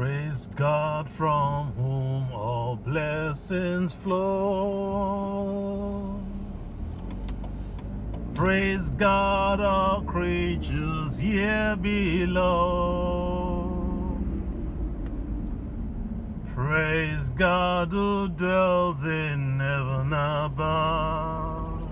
Praise God from whom all blessings flow. Praise God, all creatures here below. Praise God who dwells in heaven above.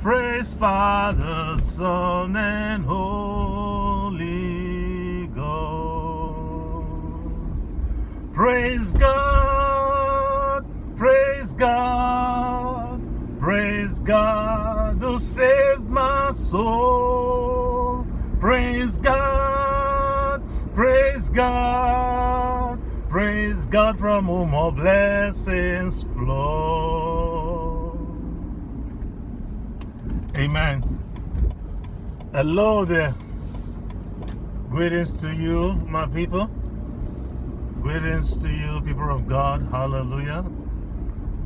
Praise Father, Son, and Holy Ghost. Praise God, praise God, praise God who saved my soul. Praise God, praise God, praise God from whom all blessings flow. Amen. Hello there. Greetings to you, my people. Greetings to you, people of God. Hallelujah.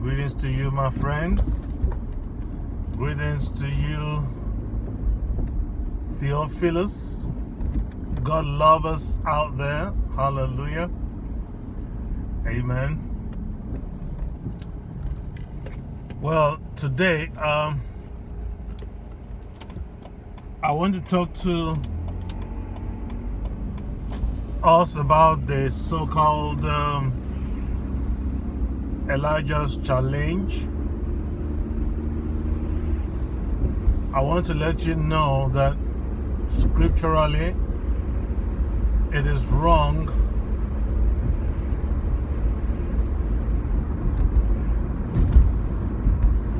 Greetings to you, my friends. Greetings to you, Theophilus. God love us out there. Hallelujah. Amen. Well, today, um, I want to talk to us about the so-called um, Elijah's challenge. I want to let you know that scripturally it is wrong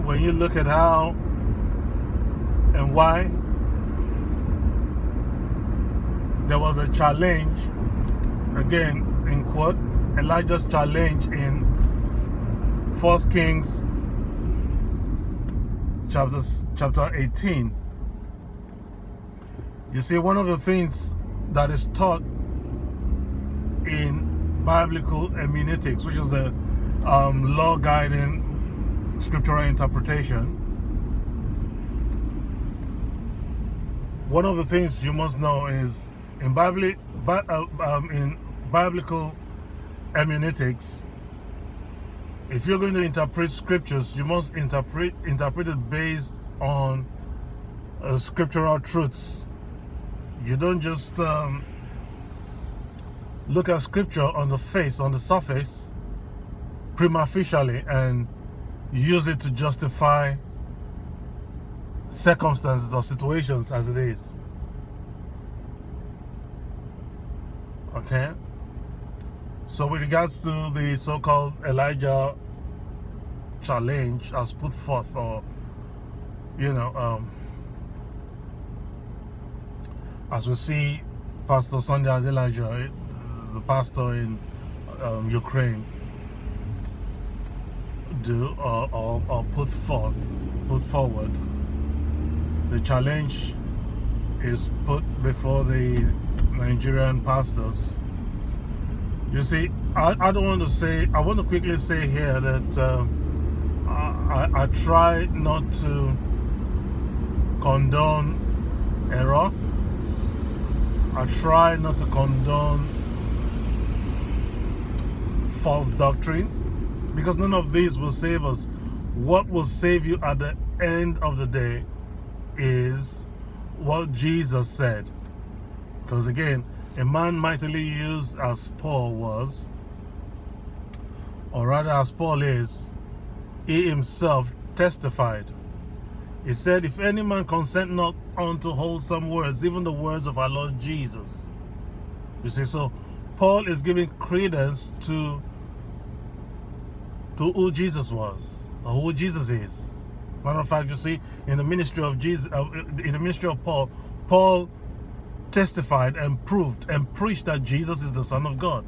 when you look at how and why there was a challenge, again, in quote, Elijah's challenge in First Kings chapter, chapter 18. You see, one of the things that is taught in biblical hermeneutics, which is the um, law guiding scriptural interpretation, one of the things you must know is in Bible, uh, um, in biblical hermeneutics, if you're going to interpret scriptures, you must interpret interpret it based on uh, scriptural truths. You don't just um, look at scripture on the face, on the surface, prima facie, and use it to justify circumstances or situations as it is. Okay. So with regards to the so-called Elijah challenge as put forth or you know um, as we see Pastor Sunday Adelaja the pastor in um, Ukraine do or, or, or put forth put forward the challenge is put before the Nigerian pastors. You see, I, I don't want to say, I want to quickly say here that uh, I, I try not to condone error. I try not to condone false doctrine because none of these will save us. What will save you at the end of the day is what Jesus said. Because again, a man mightily used as Paul was, or rather as Paul is, he himself testified. He said, If any man consent not unto wholesome words, even the words of our Lord Jesus. You see, so Paul is giving credence to, to who Jesus was, or who Jesus is. Matter of fact, you see, in the ministry of Jesus, uh, in the ministry of Paul, Paul testified and proved and preached that Jesus is the Son of God,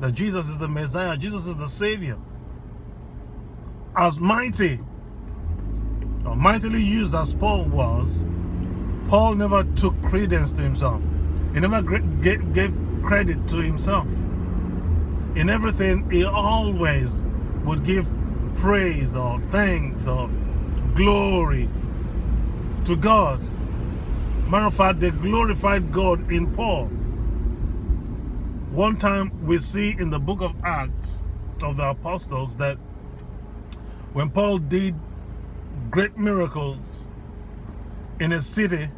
that Jesus is the Messiah, Jesus is the Savior. As mighty, or mightily used as Paul was, Paul never took credence to himself. He never gave credit to himself. In everything, he always would give praise or thanks or glory to God Matter of fact, they glorified God in Paul. One time we see in the book of Acts of the Apostles that when Paul did great miracles in a city,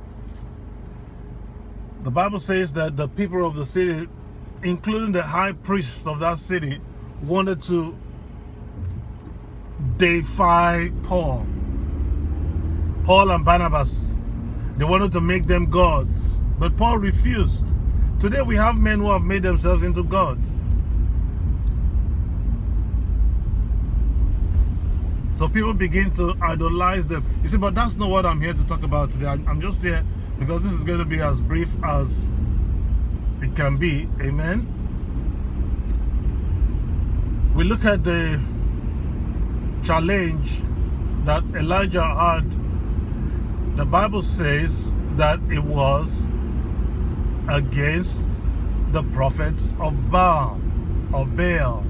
the Bible says that the people of the city, including the high priests of that city, wanted to defy Paul. Paul and Barnabas. They wanted to make them gods. But Paul refused. Today we have men who have made themselves into gods. So people begin to idolize them. You see, but that's not what I'm here to talk about today. I'm just here because this is going to be as brief as it can be. Amen. We look at the challenge that Elijah had. The Bible says that it was against the prophets of Baal or Baal.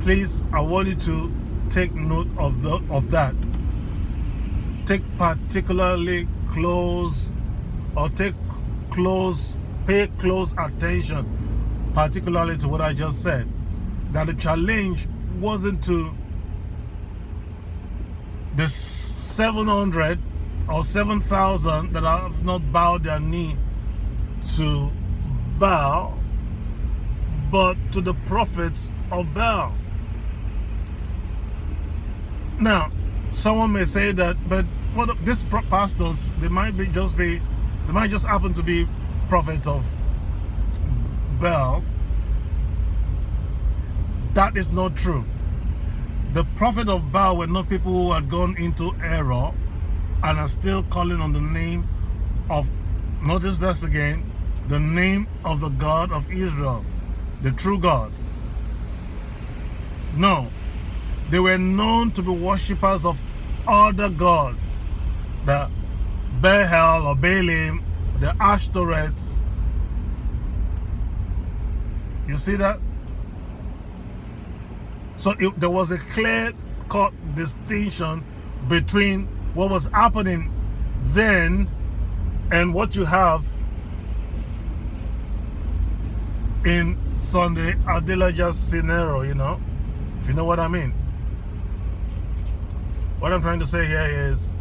Please, I want you to take note of the of that. Take particularly close or take close, pay close attention, particularly to what I just said. That the challenge wasn't to the 700 or 7,000 that have not bowed their knee to Baal, but to the prophets of Baal. Now, someone may say that, but what these pastors, they might be just be, they might just happen to be prophets of Baal. That is not true. The prophet of Baal were not people who had gone into error and are still calling on the name of, notice this again, the name of the God of Israel, the true God. No, they were known to be worshippers of other gods, the Baal or Baalim, the Ashtoreths. You see that? So it, there was a clear-cut distinction between what was happening then and what you have in Sunday Adelaja's scenario, you know, if you know what I mean. What I'm trying to say here is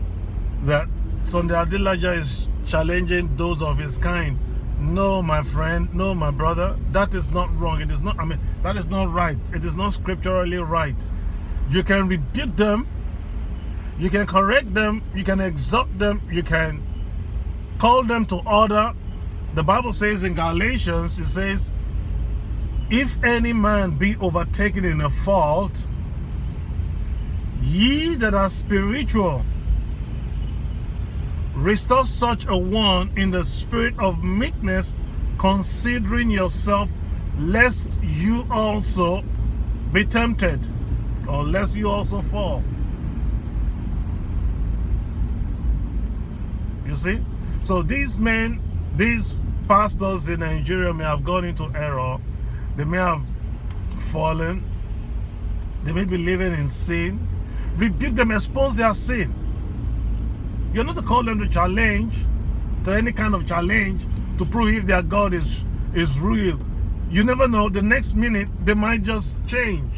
that Sunday Adelaja is challenging those of his kind. No, my friend, no, my brother, that is not wrong. It is not, I mean, that is not right. It is not scripturally right. You can rebuke them, you can correct them, you can exhort them, you can call them to order. The Bible says in Galatians, it says, if any man be overtaken in a fault, ye that are spiritual, restore such a one in the spirit of meekness, considering yourself, lest you also be tempted, or lest you also fall. You see? So these men, these pastors in Nigeria may have gone into error they may have fallen. They may be living in sin. Rebuke them, expose their sin. You're not to call them to challenge, to any kind of challenge, to prove if their God is, is real. You never know, the next minute, they might just change.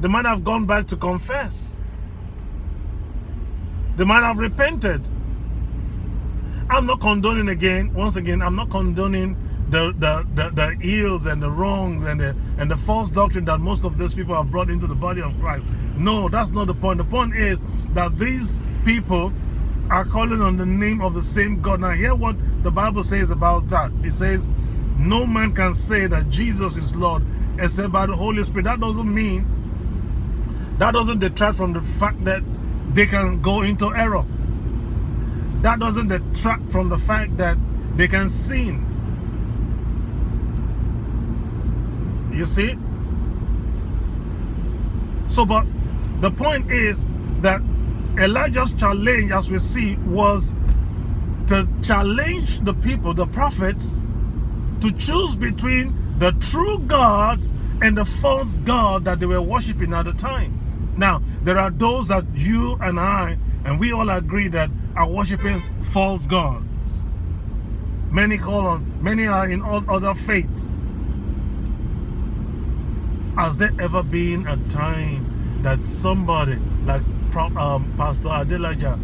They might have gone back to confess. They might have repented. I'm not condoning again, once again, I'm not condoning the, the, the, the ills and the wrongs and the, and the false doctrine that most of these people have brought into the body of Christ. No, that's not the point. The point is that these people are calling on the name of the same God. Now hear what the Bible says about that. It says, no man can say that Jesus is Lord except by the Holy Spirit. That doesn't mean, that doesn't detract from the fact that they can go into error. That doesn't detract from the fact that they can sin. You see? So, but the point is that Elijah's challenge, as we see, was to challenge the people, the prophets, to choose between the true God and the false God that they were worshiping at the time. Now, there are those that you and I, and we all agree that are worshiping false gods. Many call on, many are in all other faiths. Has there ever been a time that somebody like um, Pastor Adelaja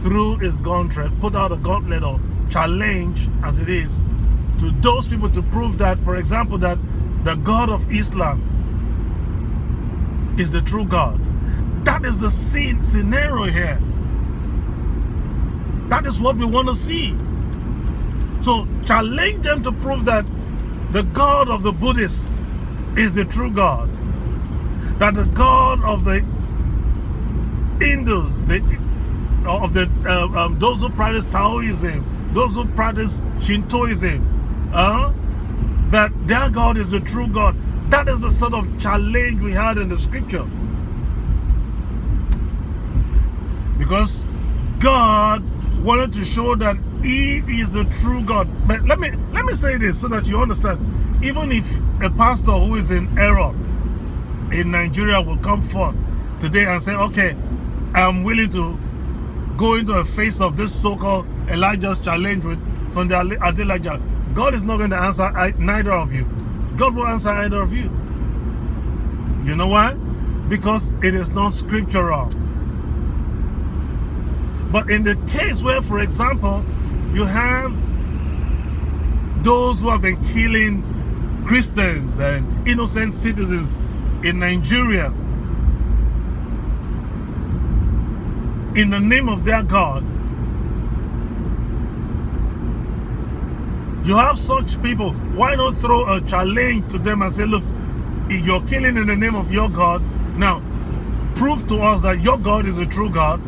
threw his gauntlet, put out a gauntlet or challenge as it is to those people to prove that, for example, that the God of Islam is the true God. That is the scene, scenario here. That is what we want to see. So challenge them to prove that the God of the Buddhists is the true God. That the God of the Hindus, the, of the uh, um, those who practice Taoism, those who practice Shintoism, uh, that their God is the true God. That is the sort of challenge we had in the scripture. Because God wanted to show that he is the true God. But let me let me say this so that you understand. Even if a pastor who is in error in Nigeria will come forth today and say, okay, I'm willing to go into the face of this so-called Elijah's challenge with Sunday Adelaja. God is not going to answer neither of you. God will answer either of you. You know why? Because it is not scriptural. But in the case where, for example, you have those who have been killing Christians and innocent citizens in Nigeria in the name of their God. You have such people, why not throw a challenge to them and say, look, you're killing in the name of your God. Now, prove to us that your God is a true God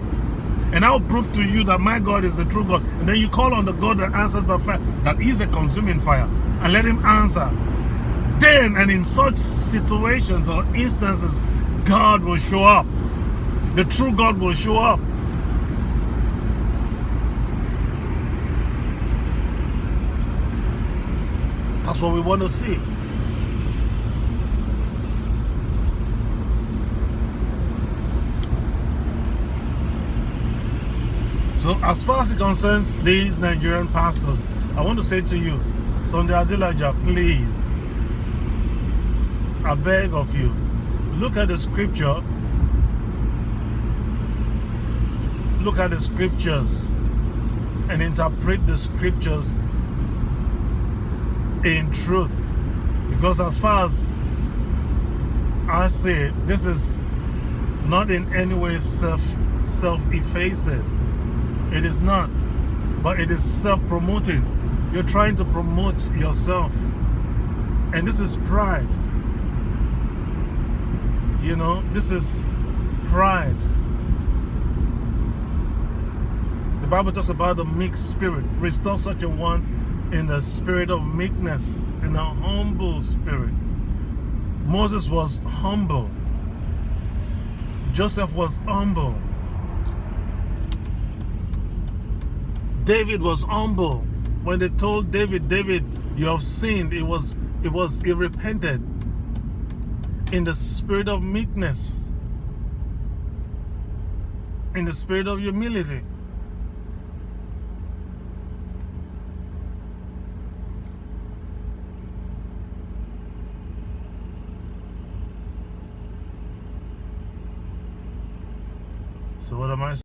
and I'll prove to you that my God is the true God. And then you call on the God that answers by fire, that is a consuming fire, and let him answer. Then and in such situations or instances, God will show up. The true God will show up. That's what we want to see. So as far as it concerns these Nigerian pastors, I want to say to you, Sunday Adelaja, please, I beg of you, look at the scripture, look at the scriptures and interpret the scriptures in truth. Because as far as I say, this is not in any way self self-effacing it is not. But it is self-promoting. You're trying to promote yourself. And this is pride. You know, this is pride. The Bible talks about the meek spirit. Restore such a one in the spirit of meekness, in a humble spirit. Moses was humble. Joseph was humble. David was humble. When they told David, David, you have sinned, it was it was he repented in the spirit of meekness, in the spirit of humility. So what am I